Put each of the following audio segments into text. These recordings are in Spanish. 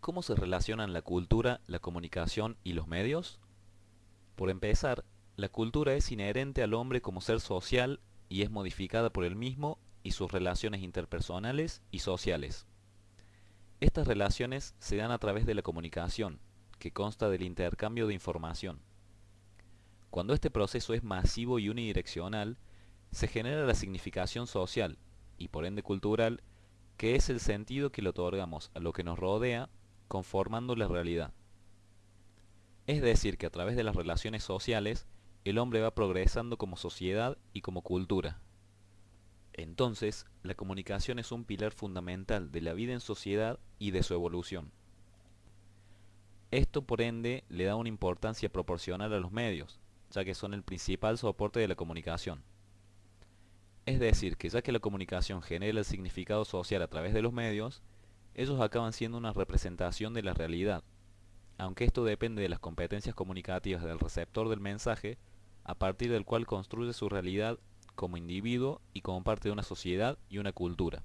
¿Cómo se relacionan la cultura, la comunicación y los medios? Por empezar, la cultura es inherente al hombre como ser social y es modificada por él mismo y sus relaciones interpersonales y sociales. Estas relaciones se dan a través de la comunicación, que consta del intercambio de información. Cuando este proceso es masivo y unidireccional, se genera la significación social, y por ende cultural, que es el sentido que le otorgamos a lo que nos rodea conformando la realidad. Es decir, que a través de las relaciones sociales, el hombre va progresando como sociedad y como cultura. Entonces, la comunicación es un pilar fundamental de la vida en sociedad y de su evolución. Esto, por ende, le da una importancia proporcional a los medios, ya que son el principal soporte de la comunicación. Es decir, que ya que la comunicación genera el significado social a través de los medios, ellos acaban siendo una representación de la realidad, aunque esto depende de las competencias comunicativas del receptor del mensaje, a partir del cual construye su realidad como individuo y como parte de una sociedad y una cultura.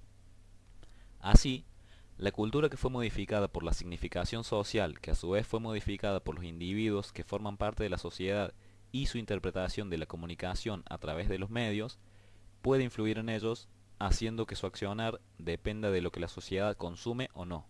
Así, la cultura que fue modificada por la significación social, que a su vez fue modificada por los individuos que forman parte de la sociedad y su interpretación de la comunicación a través de los medios, puede influir en ellos haciendo que su accionar dependa de lo que la sociedad consume o no.